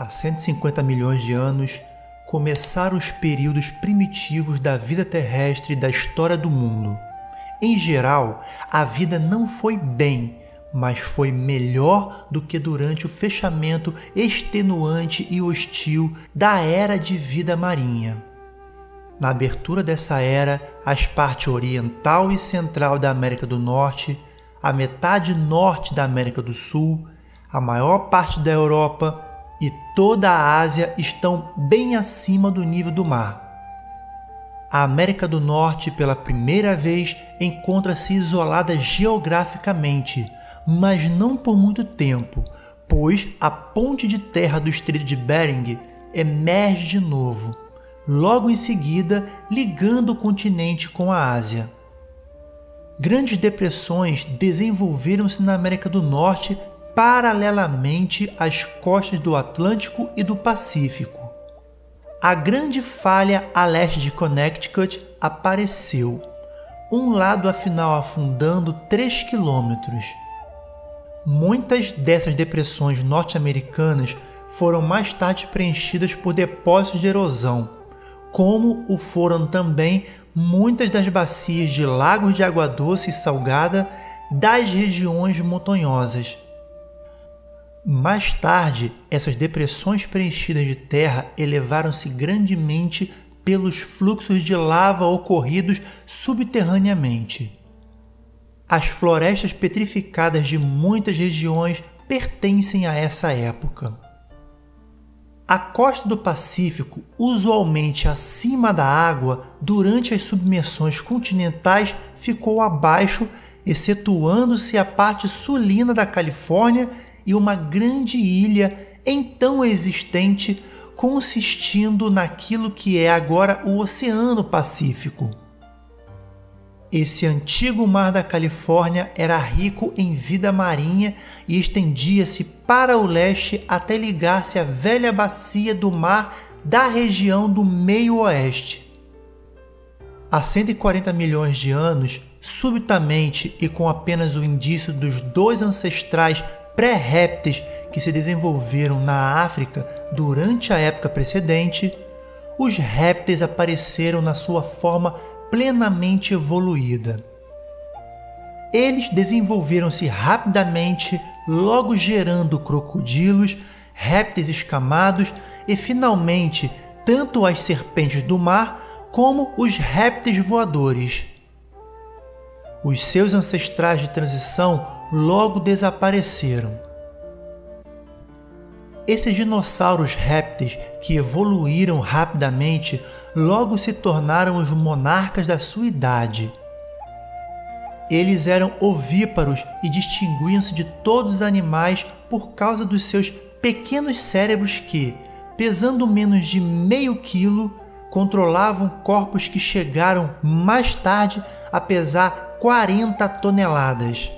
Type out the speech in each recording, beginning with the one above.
há 150 milhões de anos, começaram os períodos primitivos da vida terrestre da história do mundo. Em geral, a vida não foi bem, mas foi melhor do que durante o fechamento extenuante e hostil da era de vida marinha. Na abertura dessa era, as partes oriental e central da América do Norte, a metade norte da América do Sul, a maior parte da Europa e toda a Ásia estão bem acima do nível do mar. A América do Norte, pela primeira vez, encontra-se isolada geograficamente, mas não por muito tempo, pois a ponte de terra do Estreito de Bering emerge de novo, logo em seguida ligando o continente com a Ásia. Grandes depressões desenvolveram-se na América do Norte paralelamente às costas do Atlântico e do Pacífico. A grande falha a leste de Connecticut apareceu, um lado afinal afundando 3 quilômetros. Muitas dessas depressões norte-americanas foram mais tarde preenchidas por depósitos de erosão, como o foram também muitas das bacias de lagos de água doce e salgada das regiões montanhosas. Mais tarde, essas depressões preenchidas de terra elevaram-se grandemente pelos fluxos de lava ocorridos subterraneamente. As florestas petrificadas de muitas regiões pertencem a essa época. A costa do Pacífico, usualmente acima da água, durante as submersões continentais ficou abaixo, excetuando-se a parte sulina da Califórnia e uma grande ilha então existente consistindo naquilo que é agora o Oceano Pacífico. Esse antigo mar da Califórnia era rico em vida marinha e estendia-se para o leste até ligar-se à velha bacia do mar da região do meio-oeste. Há 140 milhões de anos, subitamente e com apenas o indício dos dois ancestrais pré-répteis que se desenvolveram na África durante a época precedente, os répteis apareceram na sua forma plenamente evoluída. Eles desenvolveram-se rapidamente, logo gerando crocodilos, répteis escamados e, finalmente, tanto as serpentes do mar como os répteis voadores. Os seus ancestrais de transição logo desapareceram. Esses dinossauros répteis que evoluíram rapidamente logo se tornaram os monarcas da sua idade. Eles eram ovíparos e distinguiam-se de todos os animais por causa dos seus pequenos cérebros que, pesando menos de meio quilo, controlavam corpos que chegaram mais tarde a pesar 40 toneladas.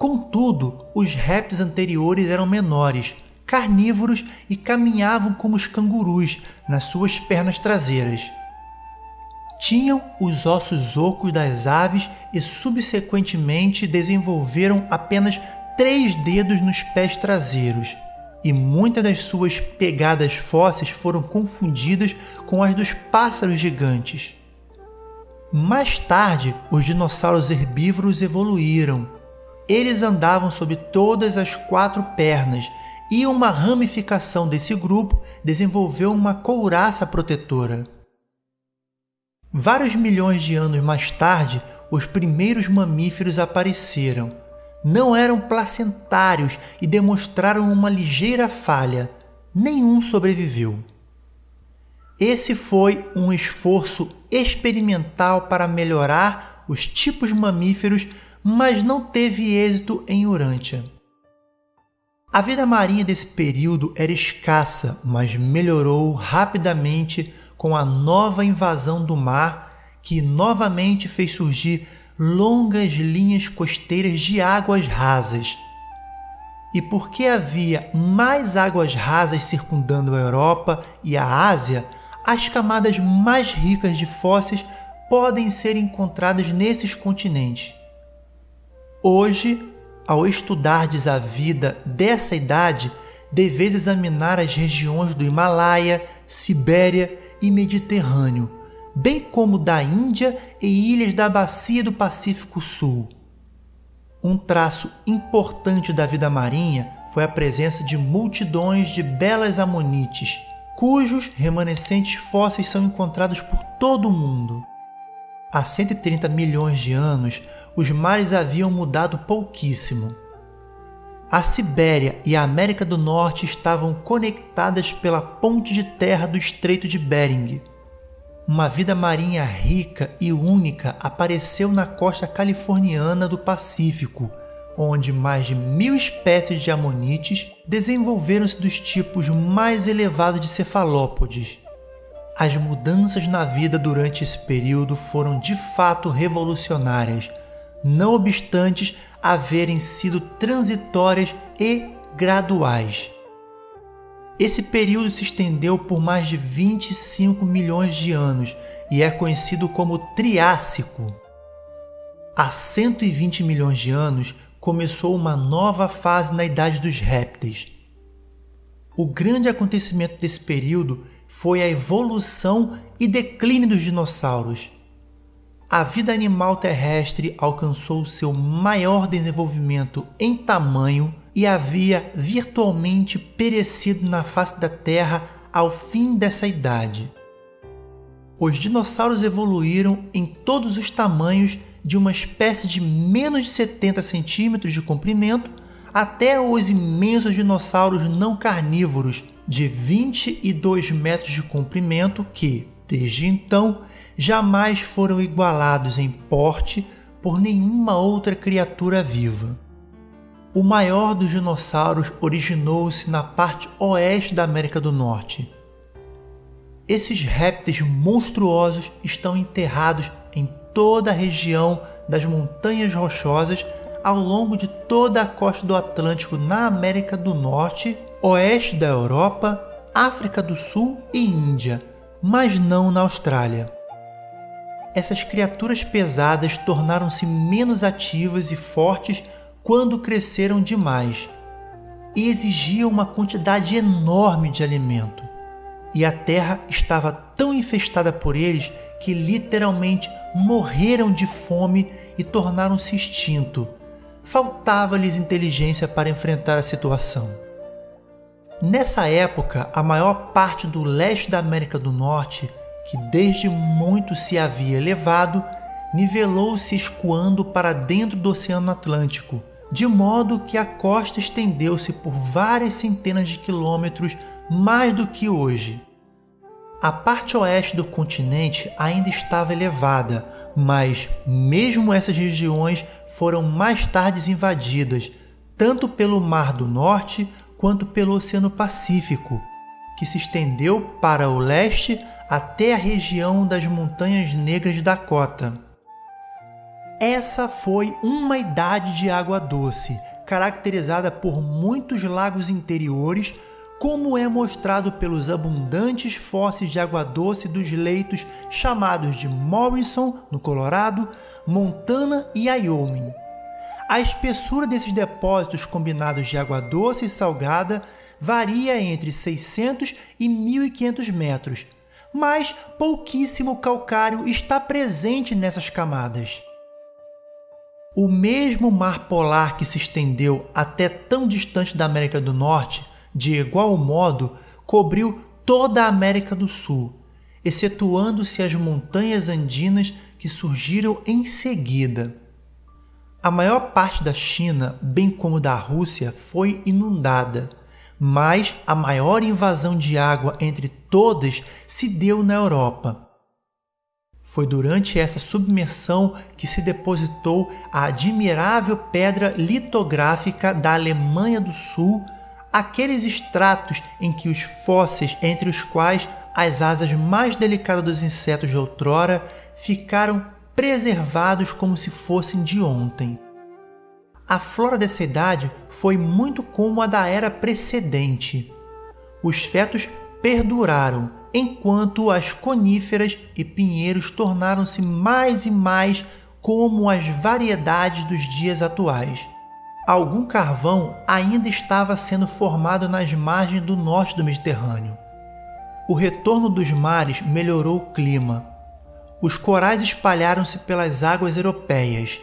Contudo, os répteis anteriores eram menores, carnívoros e caminhavam como os cangurus nas suas pernas traseiras. Tinham os ossos ocos das aves e, subsequentemente, desenvolveram apenas três dedos nos pés traseiros, e muitas das suas pegadas fósseis foram confundidas com as dos pássaros gigantes. Mais tarde, os dinossauros herbívoros evoluíram. Eles andavam sobre todas as quatro pernas e uma ramificação desse grupo desenvolveu uma couraça protetora. Vários milhões de anos mais tarde, os primeiros mamíferos apareceram. Não eram placentários e demonstraram uma ligeira falha. Nenhum sobreviveu. Esse foi um esforço experimental para melhorar os tipos mamíferos, mas não teve êxito em Urântia. A vida marinha desse período era escassa, mas melhorou rapidamente com a nova invasão do mar, que novamente fez surgir longas linhas costeiras de águas rasas. E porque havia mais águas rasas circundando a Europa e a Ásia, as camadas mais ricas de fósseis podem ser encontradas nesses continentes. Hoje, ao estudardes a vida dessa idade, deveis examinar as regiões do Himalaia, Sibéria e Mediterrâneo, bem como da Índia e ilhas da bacia do Pacífico Sul. Um traço importante da vida marinha foi a presença de multidões de belas amonites, cujos remanescentes fósseis são encontrados por todo o mundo. Há 130 milhões de anos, os mares haviam mudado pouquíssimo. A Sibéria e a América do Norte estavam conectadas pela ponte de terra do Estreito de Bering. Uma vida marinha rica e única apareceu na costa californiana do Pacífico, onde mais de mil espécies de amonites desenvolveram-se dos tipos mais elevados de cefalópodes. As mudanças na vida durante esse período foram de fato revolucionárias, não obstantes haverem sido transitórias e graduais. Esse período se estendeu por mais de 25 milhões de anos e é conhecido como Triássico. Há 120 milhões de anos começou uma nova fase na idade dos répteis. O grande acontecimento desse período foi a evolução e declínio dos dinossauros a vida animal terrestre alcançou seu maior desenvolvimento em tamanho e havia virtualmente perecido na face da Terra ao fim dessa idade. Os dinossauros evoluíram em todos os tamanhos de uma espécie de menos de 70 centímetros de comprimento até os imensos dinossauros não carnívoros de 22 metros de comprimento que, desde então, jamais foram igualados em porte por nenhuma outra criatura viva. O maior dos dinossauros originou-se na parte oeste da América do Norte. Esses répteis monstruosos estão enterrados em toda a região das Montanhas Rochosas ao longo de toda a costa do Atlântico na América do Norte, oeste da Europa, África do Sul e Índia, mas não na Austrália essas criaturas pesadas tornaram-se menos ativas e fortes quando cresceram demais e exigiam uma quantidade enorme de alimento. E a terra estava tão infestada por eles que literalmente morreram de fome e tornaram-se extinto. Faltava-lhes inteligência para enfrentar a situação. Nessa época, a maior parte do leste da América do Norte que desde muito se havia elevado, nivelou-se escoando para dentro do Oceano Atlântico, de modo que a costa estendeu-se por várias centenas de quilômetros mais do que hoje. A parte oeste do continente ainda estava elevada, mas mesmo essas regiões foram mais tarde invadidas, tanto pelo Mar do Norte quanto pelo Oceano Pacífico, que se estendeu para o leste até a região das Montanhas Negras de Dakota. Essa foi uma idade de água doce, caracterizada por muitos lagos interiores, como é mostrado pelos abundantes fósseis de água doce dos leitos chamados de Morrison, no Colorado, Montana e Wyoming. A espessura desses depósitos combinados de água doce e salgada varia entre 600 e 1.500 metros, mas pouquíssimo calcário está presente nessas camadas. O mesmo mar polar que se estendeu até tão distante da América do Norte, de igual modo, cobriu toda a América do Sul, excetuando-se as montanhas andinas que surgiram em seguida. A maior parte da China, bem como da Rússia, foi inundada mas a maior invasão de água entre todas se deu na Europa. Foi durante essa submersão que se depositou a admirável pedra litográfica da Alemanha do Sul, aqueles estratos em que os fósseis, entre os quais as asas mais delicadas dos insetos de outrora, ficaram preservados como se fossem de ontem. A flora dessa idade foi muito como a da era precedente. Os fetos perduraram, enquanto as coníferas e pinheiros tornaram-se mais e mais como as variedades dos dias atuais. algum carvão ainda estava sendo formado nas margens do norte do Mediterrâneo. O retorno dos mares melhorou o clima. Os corais espalharam-se pelas águas europeias,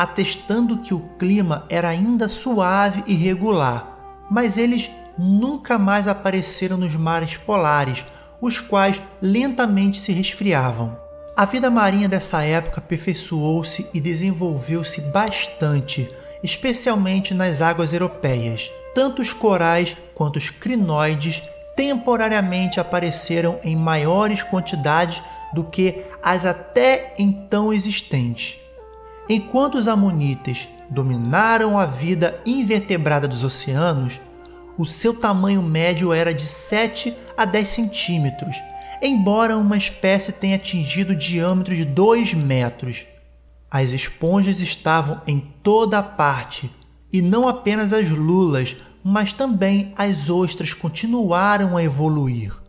atestando que o clima era ainda suave e regular, mas eles nunca mais apareceram nos mares polares, os quais lentamente se resfriavam. A vida marinha dessa época aperfeiçoou-se e desenvolveu-se bastante, especialmente nas águas europeias. Tanto os corais quanto os crinoides temporariamente apareceram em maiores quantidades do que as até então existentes. Enquanto os amonitas dominaram a vida invertebrada dos oceanos, o seu tamanho médio era de 7 a 10 centímetros, embora uma espécie tenha atingido o diâmetro de 2 metros. As esponjas estavam em toda parte, e não apenas as lulas, mas também as ostras continuaram a evoluir.